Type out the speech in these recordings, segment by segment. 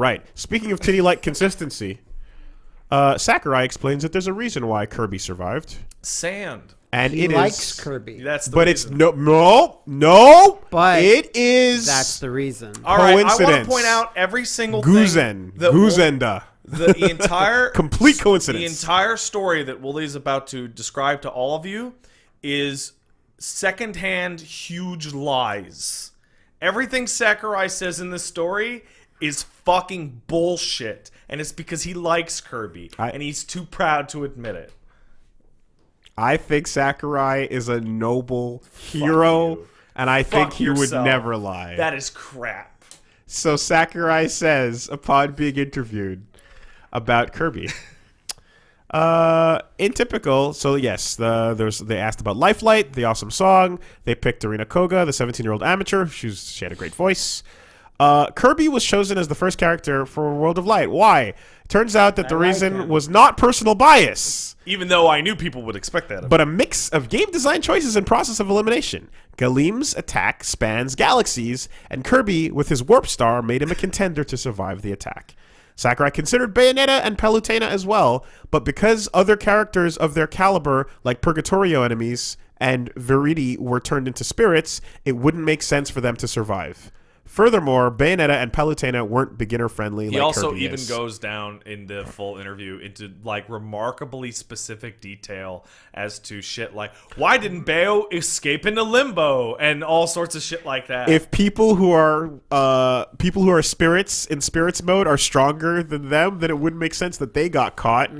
right. Speaking of titty-like consistency, uh, Sakurai explains that there's a reason why Kirby survived, Sand. and He it is. likes Kirby. That's the but it's no, no, no. But it is. That's the reason. All right, I want to point out every single Guzen. thing that Wo- Guzenda. the entire Complete coincidence. The entire story that Wooly is about to describe to all of you is secondhand huge lies. Everything Sakurai says in this story is fucking bullshit, and it's because he likes Kirby, I- and he's too proud to admit it. I think Sakurai is a noble hero, you. and I think he yourself. would never lie. That is crap. So Sakurai says, upon being interviewed about Kirby, uh, in typical, so yes, the there's they asked about Lifelight, the awesome song. They picked Arena Koga, the 17 year old amateur. She was, she had a great voice. Uh, Kirby was chosen as the first character for World of Light. Why? Turns out that the like reason him. was not personal bias Even though I knew people would expect that. of but a mix of game design choices and process of elimination. Galeem's attack spans galaxies, and Kirby, with his warp star, made him a contender to survive the attack. Sakurai considered Bayonetta and Palutena as well, but because other characters of their caliber, like Purgatorio enemies and Viridi, were turned into spirits, it wouldn't make sense for them to survive. Furthermore, Bayonetta and Palutena weren't beginner friendly. He like also Kirby even is. goes down in the full interview into like remarkably specific detail as to shit like why didn't Bayo escape into limbo and all sorts of shit like that. if people who are uh, people who are spirits in spirits mode are stronger than them, then it wouldn't make sense that they got caught.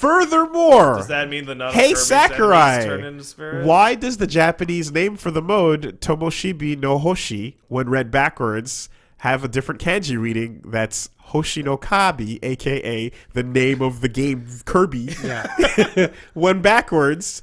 Furthermore, Does that mean the hey Sakurai, turn into why does the Japanese name for the mode Tomoshibi no Hoshi, when read backwards, have a different kanji reading that's Hoshi no Kabi, aka the name of the game Kirby? Yeah. when backwards,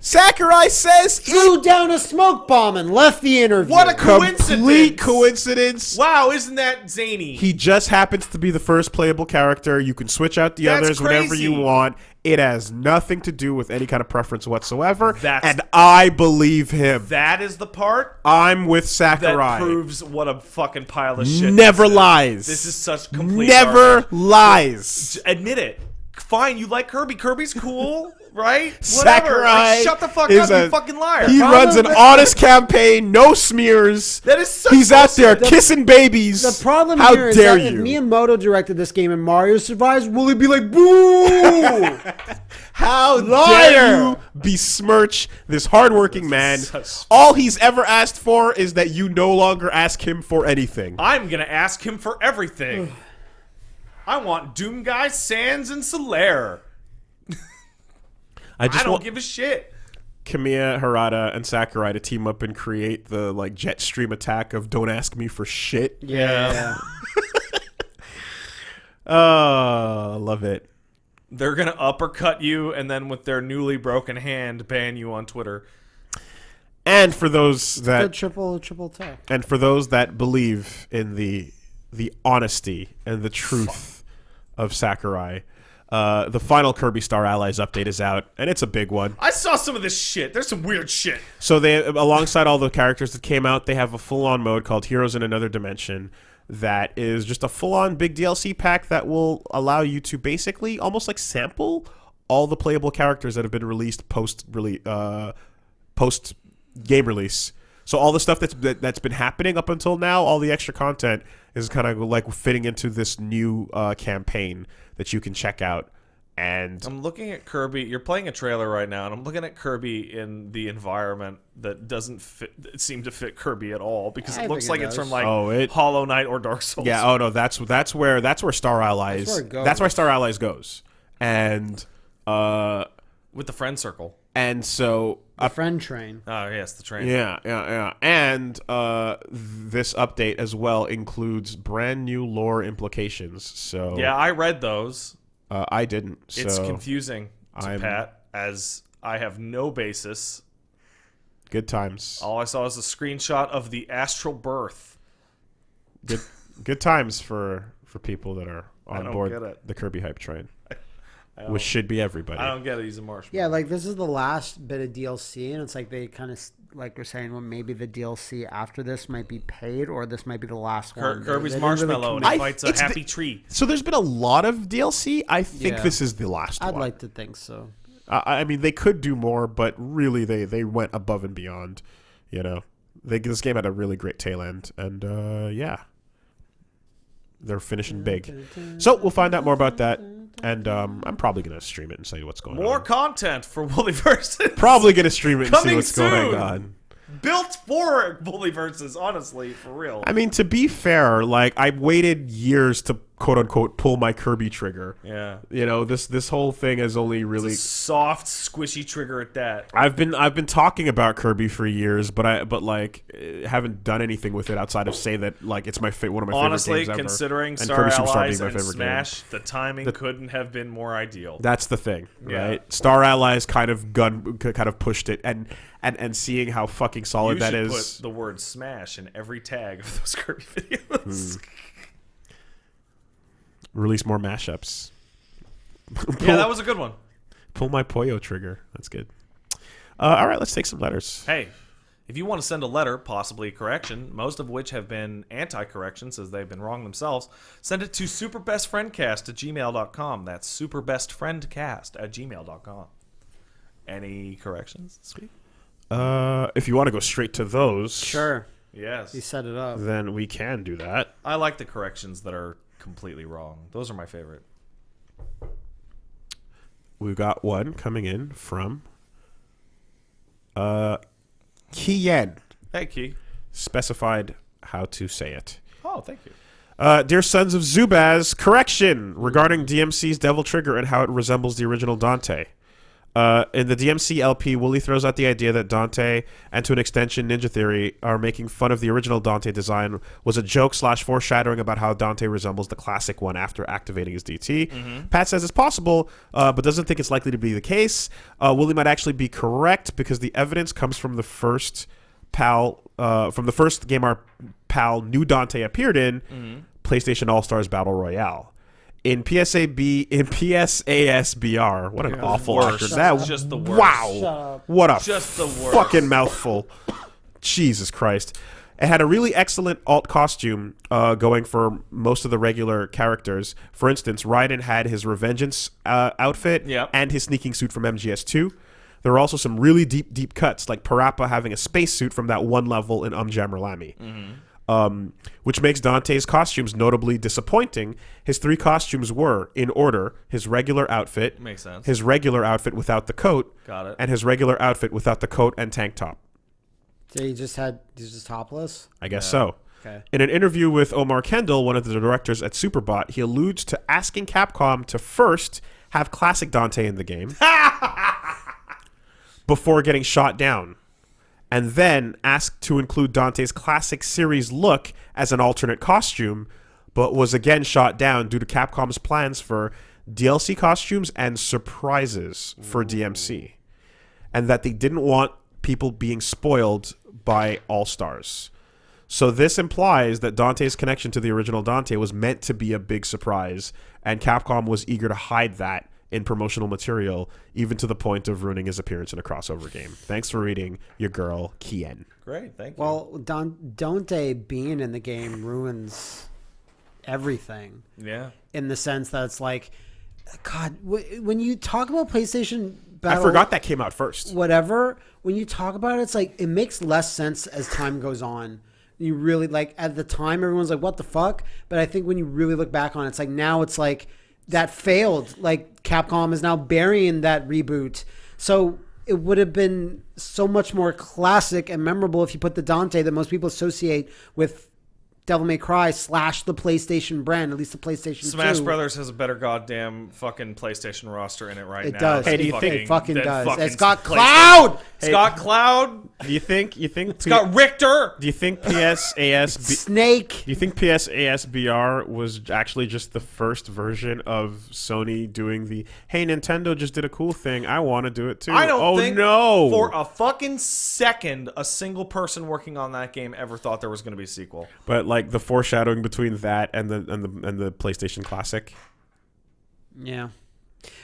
Sakurai says Threw down a smoke bomb and left the interview. What a coincidence! complete coincidence! coincidence. Wow, isn't that zany? He just happens to be the first playable character. You can switch out the That's others whenever you want. It has nothing to do with any kind of preference whatsoever. That's- and I believe him. that is the part I'm with Sakurai. that Sakurai. proves what a fucking pile of shit. Never this is. lies. This is such complete Never garbage. lies. admit it. Fine, you like Kirby. Kirby's cool, right? Whatever. Like, shut the fuck up, a- you fucking liar. He problem runs an honest campaign, no smears. that is so He's out there bullshit. kissing babies. The problem How here is dare that you? if Miyamoto directed this game and Mario survives, will he be like, boo? How Liar! dare you besmirch this hardworking man? such- All he's ever asked for is that you no longer ask him for anything. I'm gonna ask him for everything. I want Doom Guy, Sans, and Solaire. I I just don't want give a shit. Kamiya, Harada, and Sakurai to team up and create the like jet stream attack of "Don't ask me for shit." yeah. Oh, I ah, love it. They're gonna uppercut you and then with their newly broken hand ban you on Twitter. And for those The that triple triple attack. and for those that believe in the the honesty and the truth of Sakurai, uh, the final Kirby Star Allies update is out, and it's a big one. I saw some of this shit. There's some weird shit. So they, alongside all the characters that came out, they have a full-on mode called Heroes in Another Dimension. That is just a full-on big DLC pack that will allow you to basically almost like sample all the playable characters that have been released post release, uh, post game release. So all the stuff that's that, that's been happening up until now, all the extra content is kind of like fitting into this new uh, campaign that you can check out. And I'm looking at Kirby. You're playing a trailer right now, and I'm looking at Kirby in the environment that doesn't fit, seem to fit Kirby at all because I it looks like it it's from like Oh, it- Hollow Knight or Dark Souls. Yeah. Oh no, that's that's where that's where Star Allies. That's where it goes. That's where Star Allies goes, and uh, with the friend circle. And so A friend train. Oh yes, the train. yeah, yeah, yeah, and uh, this update as well includes brand new lore implications. So Yeah, I read those. uh, I didn't. So It's confusing to I'm- Pat as I have no basis. good times. All I saw was a screenshot of the astral birth. Good good times for for people that are on board the Kirby hype train. Which should be everybody. I don't get it. He's a marshmallow. Yeah, like this is the last bit of DLC, and it's like they kind of like we're saying, well, maybe the DLC after this might be paid, or this might be the last Kir- one. Kirby's They didn't really marshmallow and commit- he fights a it's the- happy tree. So there's been a lot of DLC. I think Yeah. this is the last one. I'd one. like to think so. I I mean, they could do more, but really, they they went above and beyond. You know, they, this game had a really great tail end, and uh, yeah, they're finishing big. So we'll find out more about that, and um, I'm probably gonna stream it and see what's going More on. More content for Woollyverse. Probably gonna stream it and see Coming what's going soon. on. built for Woollyverses, honestly, for real. I mean, to be fair, like I waited years to quote unquote pull my Kirby trigger. yeah. You know, this this whole thing has only really Soft, squishy trigger at that. I've been I've been talking about Kirby for years, but I but like eh, haven't done anything with it outside of say that like it's my fa- one of my Honestly, favorite games ever. considering and Star Kirby Superstar Allies being my and favorite Smash, the timing the, couldn't have been more ideal. That's the thing, Yeah. right? Star Allies kind of gun kind of pushed it, and and and seeing how fucking solid you that is. put the word Smash in every tag of those Kirby videos. Hmm. Release more mashups. yeah, that was a good one. Pull my Poyo trigger. That's good. Uh, all right, let's take some letters. Hey, if you want to send a letter, possibly a correction, most of which have been anti-corrections as they've been wrong themselves, send it to superbestfriendcast at gmail.com. That's superbestfriendcast at gmail.com. Any corrections this week? Uh, if you want to go straight to those, Sure, Yes. You set it up. then we can do that. I like the corrections that are completely wrong. Those are my favorite. We've got one coming in from uh, Kiyen. Hey, Key. Specified how to say it. Oh, thank you. Uh, dear sons of Zubaz, correction regarding DMC's Devil Trigger and how it resembles the original Dante. Uh, in the DMC LP, Wooly throws out the idea that Dante, and to an extension Ninja Theory, are making fun of the original Dante design was a joke slash foreshadowing about how Dante resembles the classic one after activating his DT. Pat says it's possible, uh, but doesn't think it's likely to be the case. Uh, Wooly might actually be correct because the evidence comes from the first PAL, uh, from the first game our PAL New Dante appeared in, PlayStation All Stars Battle Royale. In PSAB, in PSASBR, what an awful Worst. actor. That Just the worst. Wow. What a Just the worst. fucking mouthful. Jesus Christ. It had a really excellent alt costume uh, going for most of the regular characters. For instance, Raiden had his Revengeance uh, outfit Yep. and his sneaking suit from MGS2. There were also some really deep, deep cuts, like Parappa having a spacesuit from that one level in Um Jammer Lammy. Um, which makes Dante's costumes notably disappointing. His three costumes were, in order, his regular outfit, Makes sense. his regular outfit without the coat, Got it. and his regular outfit without the coat and tank top. So he just had he's just topless. I guess so. Okay. In an interview with Omar Kendall, one of the directors at Superbot, he alludes to asking Capcom to first have classic Dante in the game before getting shot down, and then ask to include Dante's classic series look as an alternate costume, but was again shot down due to Capcom's plans for DLC costumes and surprises for DMC, and that they didn't want people being spoiled by All Stars. So this implies that Dante's connection to the original Dante was meant to be a big surprise, and Capcom was eager to hide that in promotional material, even to the point of ruining his appearance in a crossover game. Thanks for reading, your girl Kien. Great, thank you. Well, Don, Dante being in the game ruins everything yeah. in the sense that it's like, God, wh- when you talk about PlayStation Battle, I forgot that came out first. whatever. When you talk about it, it's like it makes less sense as time goes on. You really like at the time, everyone's like, "What the fuck?" But I think when you really look back on it, it's like now it's like that failed. Like Capcom is now burying that reboot. So it would have been so much more classic and memorable if you put the Dante that most people associate with Devil May Cry slash the PlayStation brand, at least the PlayStation Smash 2. Brothers has a better goddamn fucking PlayStation roster in it right It now. does. than Hey, do you think- it fucking does. fucking It's got PlayStation. Cloud. It's got Cloud. Do you think you think It's got Richter. do you think PSAS Snake. do you think PSASBR was actually just the first version of Sony doing the hey Nintendo just did a cool thing I want to do it too. I don't oh think no. for a fucking second a single person working on that game ever thought there was going to be a sequel. But like the foreshadowing between that and the and the and the PlayStation Classic. Yeah.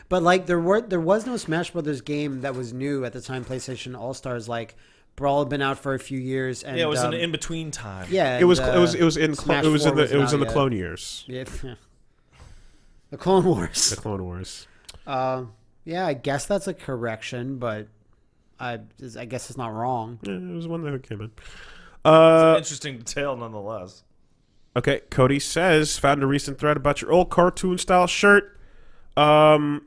But like there were there was no Smash Brothers game that was new at the time. PlayStation All Stars like Brawl had been out for a few years, and Yeah, it was um, an in between time. yeah. It was and, it was uh, it was in clo- Smash it was in the wasn't it was in the yet. Clone Years. yeah, the Clone Wars. The Clone Wars. Uh, yeah, I guess that's a correction, but I I guess it's not wrong. Yeah, it was one that came in. Uh, Interesting detail, nonetheless. Okay, Cody says found a recent thread about your old cartoon style shirt. Um,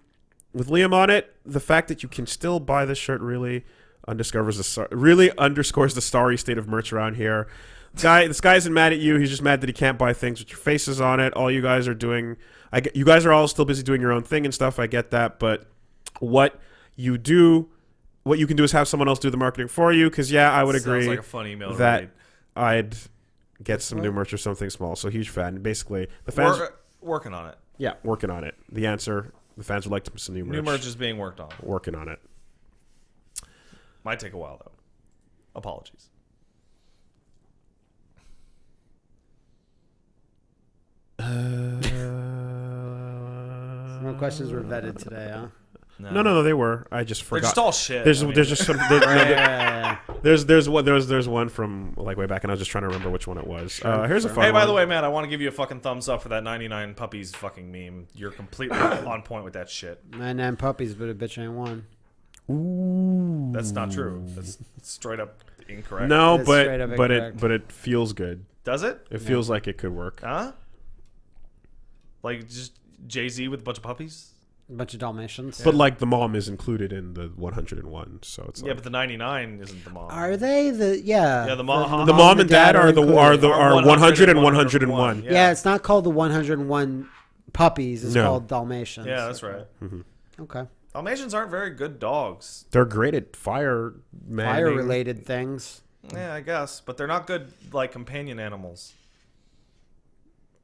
with Liam on it, the fact that you can still buy this shirt really undiscovers the really underscores the starry state of merch around here. Guy, this guy isn't mad at you. He's just mad that he can't buy things with your faces on it. All you guys are doing, I get, you guys are all still busy doing your own thing and stuff. I get that, but what you do, what you can do is have someone else do the marketing for you. Because yeah, I would Sounds agree like a fun email that read. I'd get some new merch or something small. So huge fan. Basically, the fans We're working on it. yeah working on it. The answer: the fans would like some new merch. New merch is being worked on. Working on it. Might take a while though. Apologies. No questions were vetted today, huh? No, no, no, they were. I just forgot. They're forgot. just all shit. there's I mean, there's just some there, no, Yeah, there- yeah, yeah. there's there's one there's there's one from like way back and I was just trying to remember which one it was. uh, here's a fun Hey, by one. the way, Matt, I want to give you a fucking thumbs up for that 99 puppies fucking meme. You're completely on point with that shit. Nine nine puppies, but a bitch ain't one. Ooh, that's not true. That's straight up incorrect. no, It's straight but up but it but it feels good. Does it? It feels like it could work. Huh? Like just Jay Z with a bunch of puppies? A bunch of Dalmatians. But like the mom is included in the 101, so it's Yeah, like, but the 99 isn't the mom. Are they the yeah? Yeah, the mo- the mom and dad are the are the Are are 100 and 101. 101. Yeah. Yeah. it's not called the 101 puppies. It's No. called Dalmatians. Yeah, that's right. Mm-hmm. Okay. Dalmatians aren't very good dogs. They're great at fire manning. Fire related things. Yeah, I guess, but they're not good like companion animals.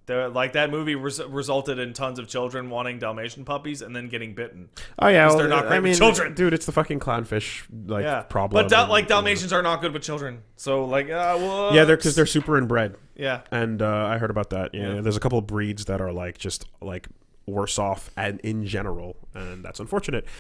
Like that movie res- resulted in tons of children wanting Dalmatian puppies and then getting bitten. Oh yeah, well, they're not great I with children. dude, it's the fucking clownfish like yeah, problem. But Dal- and- like Dalmatians are not good with children. So like, uh, well, Yeah, they're because they're super inbred, yeah. and uh, I heard about that. Yeah, Yeah. there's a couple of breeds that are like just like worse off and in general, and that's unfortunate.